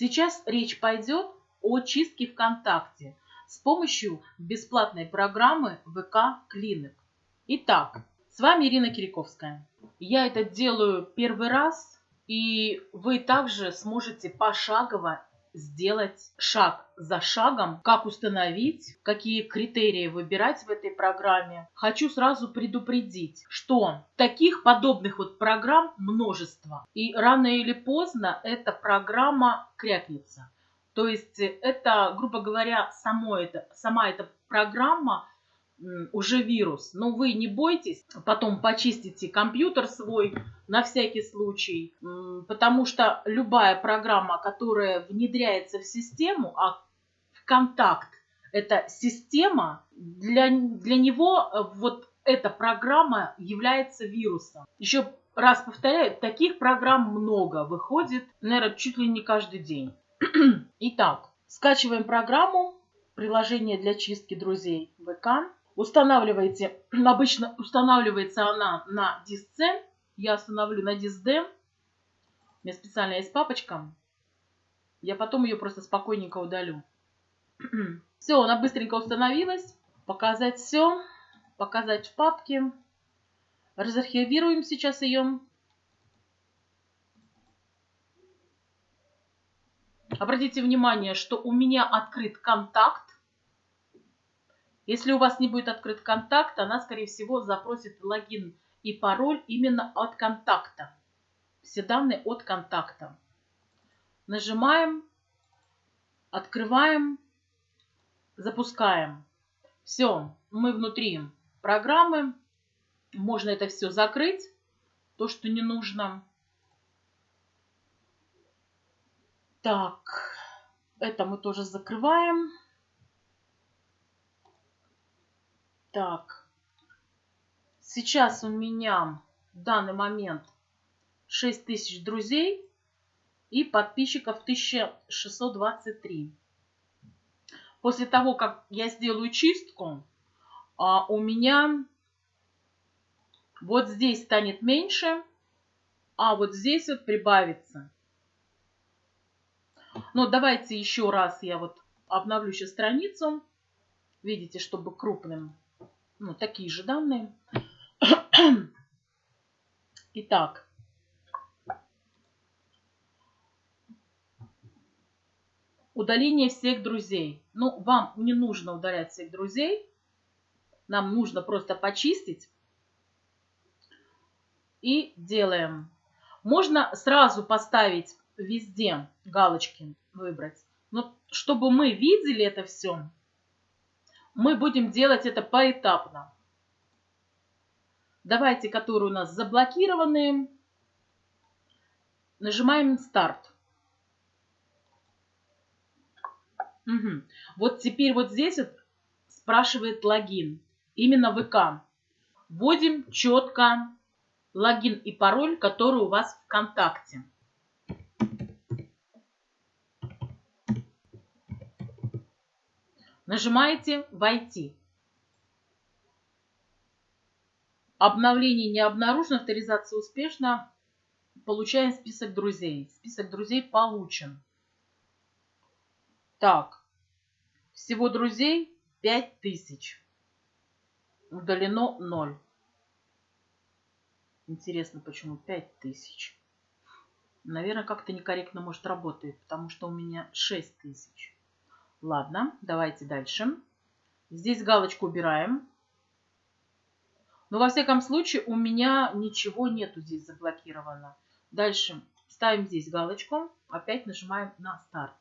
Сейчас речь пойдет о чистке ВКонтакте с помощью бесплатной программы ВК Клиник. Итак, с вами Ирина Кириковская. Я это делаю первый раз, и вы также сможете пошагово сделать шаг за шагом, как установить, какие критерии выбирать в этой программе. Хочу сразу предупредить, что таких подобных вот программ множество. И рано или поздно эта программа крякнется. То есть это, грубо говоря, само это, сама эта программа уже вирус. Но вы не бойтесь, потом почистите компьютер свой на всякий случай, потому что любая программа, которая внедряется в систему, а в контакт это система, для, для него э, вот эта программа является вирусом. Еще раз повторяю, таких программ много, выходит, наверное, чуть ли не каждый день. Итак, скачиваем программу, приложение для чистки друзей ВК. Устанавливаете, обычно устанавливается она на диск C. Я установлю на диск D. У меня специально есть папочка. Я потом ее просто спокойненько удалю. Все, она быстренько установилась. Показать все. Показать в папке. Разархивируем сейчас ее. Обратите внимание, что у меня открыт контакт. Если у вас не будет открыт контакт, она, скорее всего, запросит логин и пароль именно от контакта. Все данные от контакта. Нажимаем, открываем, запускаем. Все, мы внутри программы. Можно это все закрыть, то, что не нужно. Так, это мы тоже закрываем. Так, сейчас у меня в данный момент 6 тысяч друзей и подписчиков 1623. После того, как я сделаю чистку, а, у меня вот здесь станет меньше, а вот здесь вот прибавится. Но давайте еще раз я вот обновлю сейчас страницу. Видите, чтобы крупным ну, такие же данные. Итак, удаление всех друзей. Ну, вам не нужно удалять всех друзей. Нам нужно просто почистить. И делаем. Можно сразу поставить везде галочки, выбрать. Но чтобы мы видели это все, мы будем делать это поэтапно. Давайте, которые у нас заблокированы, нажимаем старт. Угу. Вот теперь вот здесь вот спрашивает логин. Именно ВК. Вводим четко логин и пароль, который у вас в ВКонтакте. Нажимаете «Войти». Обновление не обнаружено, авторизация успешна. Получаем список друзей. Список друзей получен. Так, всего друзей 5000. Удалено 0. Интересно, почему 5000? Наверное, как-то некорректно может работает, потому что у меня 6000. Ладно, давайте дальше. Здесь галочку убираем. Но во всяком случае у меня ничего нету здесь заблокировано. Дальше ставим здесь галочку. Опять нажимаем на старт.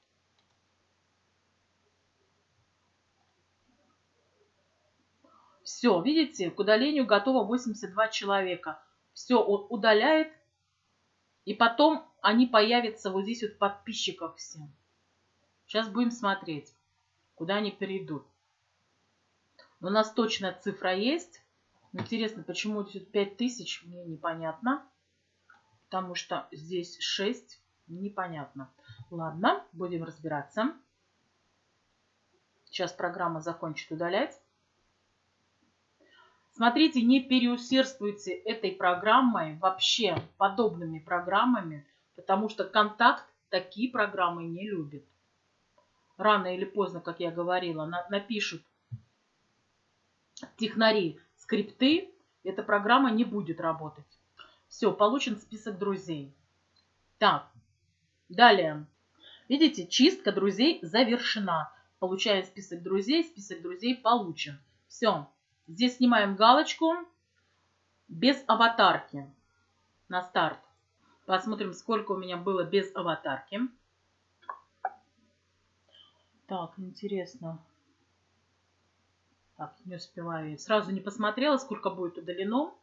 Все, видите, к удалению готово 82 человека. Все он удаляет. И потом они появятся вот здесь вот подписчиков всем. Сейчас будем смотреть, куда они перейдут. Но у нас точная цифра есть. Интересно, почему здесь 5000, мне непонятно. Потому что здесь 6, непонятно. Ладно, будем разбираться. Сейчас программа закончит удалять. Смотрите, не переусердствуйте этой программой, вообще подобными программами, потому что контакт такие программы не любит. Рано или поздно, как я говорила, на, напишут технари скрипты, эта программа не будет работать. Все, получен список друзей. Так, далее. Видите, чистка друзей завершена. Получаем список друзей, список друзей получен. Все, здесь снимаем галочку без аватарки на старт. Посмотрим, сколько у меня было без аватарки. Так, интересно. Так, не успеваю. Сразу не посмотрела, сколько будет удалено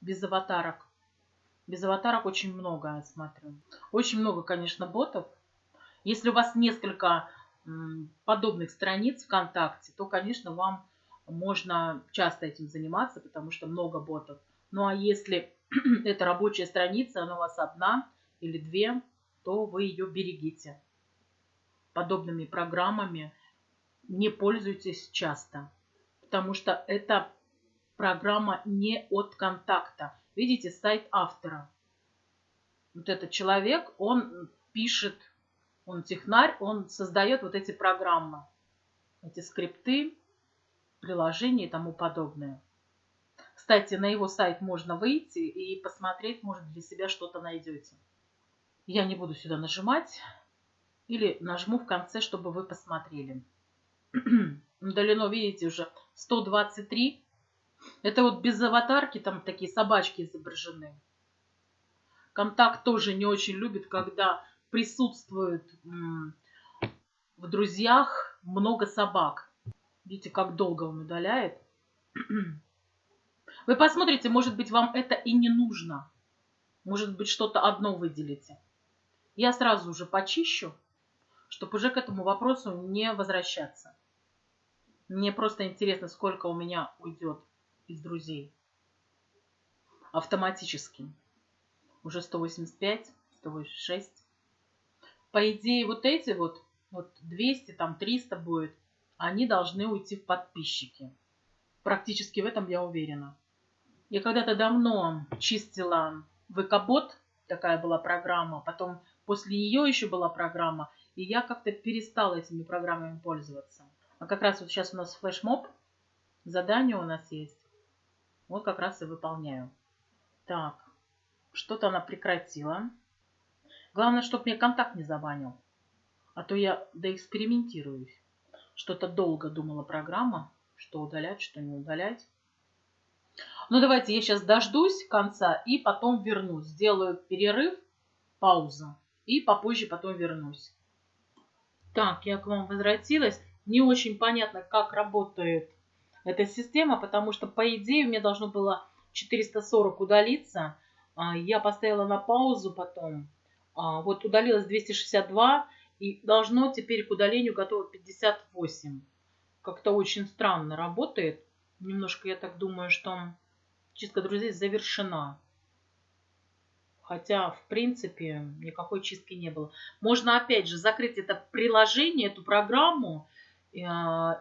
без аватарок. Без аватарок очень много, я смотрю. Очень много, конечно, ботов. Если у вас несколько подобных страниц ВКонтакте, то, конечно, вам можно часто этим заниматься, потому что много ботов. Ну а если это рабочая страница, она у вас одна или две, то вы ее берегите. Подобными программами не пользуйтесь часто, потому что это программа не от контакта. Видите, сайт автора. Вот этот человек, он пишет, он технарь, он создает вот эти программы, эти скрипты, приложения и тому подобное. Кстати, на его сайт можно выйти и посмотреть, может, для себя что-то найдете. Я не буду сюда нажимать. Или нажму в конце, чтобы вы посмотрели. Удалено, видите, уже 123. Это вот без аватарки, там такие собачки изображены. Контакт тоже не очень любит, когда присутствует в друзьях много собак. Видите, как долго он удаляет. Вы посмотрите, может быть, вам это и не нужно. Может быть, что-то одно выделите. Я сразу уже почищу, чтобы уже к этому вопросу не возвращаться. Мне просто интересно, сколько у меня уйдет из друзей. Автоматически. Уже 185, 186. По идее, вот эти вот, вот 200, там 300 будет, они должны уйти в подписчики. Практически в этом я уверена. Я когда-то давно чистила ВК-бот, такая была программа, потом после нее еще была программа, и я как-то перестала этими программами пользоваться. А как раз вот сейчас у нас флешмоб, задание у нас есть. Вот как раз и выполняю. Так, что-то она прекратила. Главное, чтобы мне контакт не забанил. А то я доэкспериментируюсь. Что-то долго думала программа, что удалять, что не удалять. Ну, давайте я сейчас дождусь конца и потом вернусь. Сделаю перерыв, паузу. И попозже потом вернусь. Так, я к вам возвратилась. Не очень понятно, как работает эта система, потому что, по идее, меня должно было 440 удалиться. А, я поставила на паузу потом. А, вот удалилось 262, и должно теперь к удалению готово 58. Как-то очень странно работает. Немножко я так думаю, что чистка друзей завершена. Хотя, в принципе, никакой чистки не было. Можно, опять же, закрыть это приложение, эту программу э,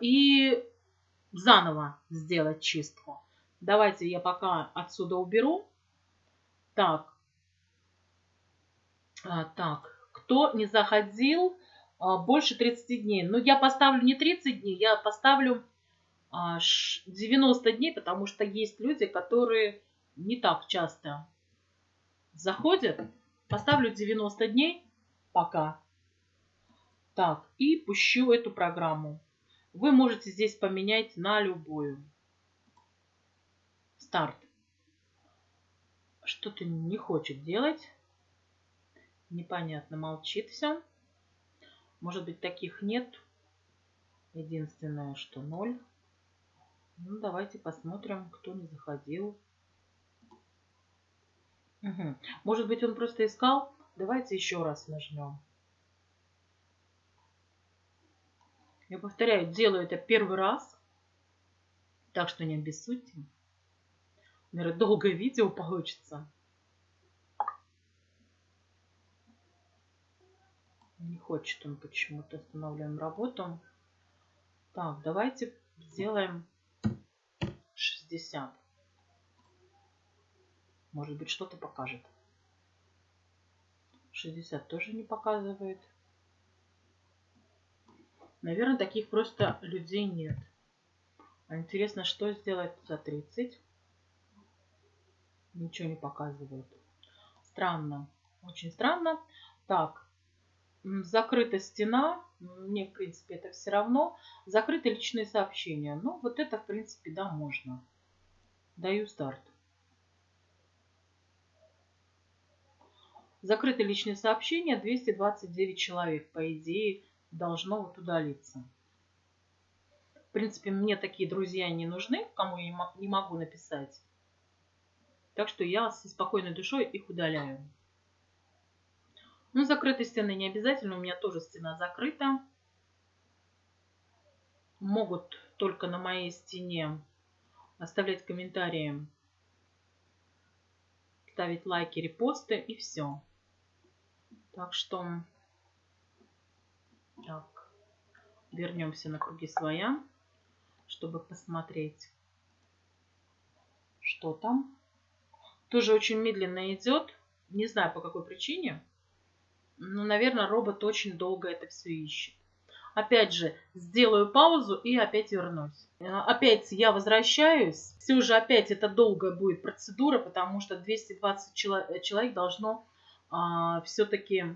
и заново сделать чистку. Давайте я пока отсюда уберу. Так. А, так. Кто не заходил а, больше 30 дней? Ну, я поставлю не 30 дней, я поставлю 90 дней, потому что есть люди, которые не так часто заходят. Поставлю 90 дней пока. Так, и пущу эту программу. Вы можете здесь поменять на любую. Старт. Что-то не хочет делать. Непонятно, молчит все. Может быть, таких нет. Единственное, что ноль. Ну, давайте посмотрим, кто не заходил. Угу. Может быть, он просто искал? Давайте еще раз нажмем. Я повторяю, делаю это первый раз. Так что не обессудьте. Наверное, долгое видео получится. Не хочет он почему-то. Останавливаем работу. Так, давайте сделаем 60. Может быть, что-то покажет. 60 тоже не показывает. Наверное, таких просто людей нет. А интересно, что сделать за 30? Ничего не показывает. Странно. Очень странно. Так, закрыта стена. Мне, в принципе, это все равно. Закрыты личные сообщения. Ну, вот это, в принципе, да, можно. Даю старт. Закрыты личные сообщения. 229 человек, по идее, должно вот удалиться. В принципе, мне такие друзья не нужны, кому я не могу написать. Так что я со спокойной душой их удаляю. Ну, закрытой стены не обязательно. У меня тоже стена закрыта. Могут только на моей стене оставлять комментарии, ставить лайки, репосты и все. Так что так, вернемся на круги своя, чтобы посмотреть, что там. Тоже очень медленно идет. Не знаю по какой причине. Но, наверное, робот очень долго это все ищет. Опять же, сделаю паузу и опять вернусь. Опять я возвращаюсь. Все же опять это долгая будет процедура, потому что 220 человек должно все-таки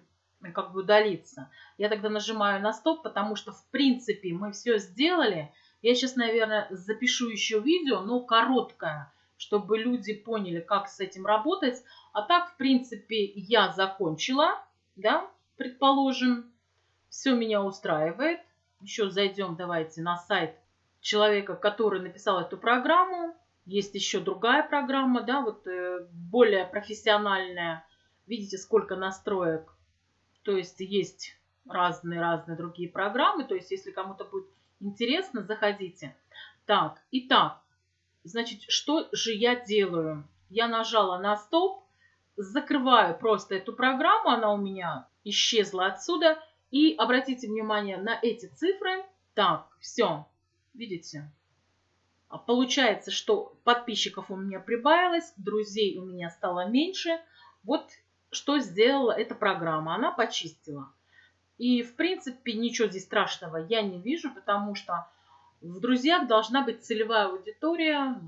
как бы удалиться. Я тогда нажимаю на стоп, потому что в принципе мы все сделали. Я сейчас, наверное, запишу еще видео, но короткое, чтобы люди поняли, как с этим работать. А так, в принципе, я закончила, да, предположим. Все меня устраивает. Еще зайдем, давайте, на сайт человека, который написал эту программу. Есть еще другая программа, да, вот э, более профессиональная. Видите, сколько настроек то есть есть разные-разные другие программы. То есть если кому-то будет интересно, заходите. Так, итак, значит, что же я делаю? Я нажала на стоп, закрываю просто эту программу, она у меня исчезла отсюда. И обратите внимание на эти цифры. Так, все, видите? Получается, что подписчиков у меня прибавилось, друзей у меня стало меньше. Вот что сделала эта программа? Она почистила. И, в принципе, ничего здесь страшного я не вижу, потому что в друзьях должна быть целевая аудитория,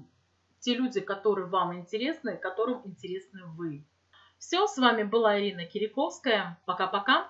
те люди, которые вам интересны, которым интересны вы. Все, с вами была Ирина Кириковская. Пока-пока.